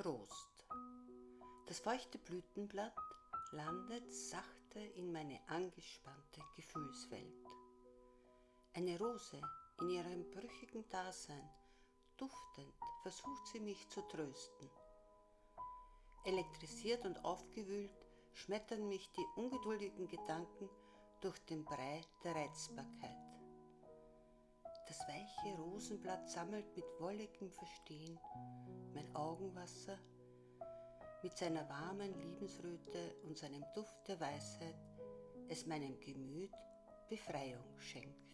Trost. Das feuchte Blütenblatt landet sachte in meine angespannte Gefühlswelt. Eine Rose in ihrem brüchigen Dasein, duftend versucht sie mich zu trösten. Elektrisiert und aufgewühlt schmettern mich die ungeduldigen Gedanken durch den Brei der Reizbarkeit. Das weiche Rosenblatt sammelt mit wolligem Verstehen mein Augenwasser mit seiner warmen Liebensröte und seinem Duft der Weisheit es meinem Gemüt Befreiung schenkt.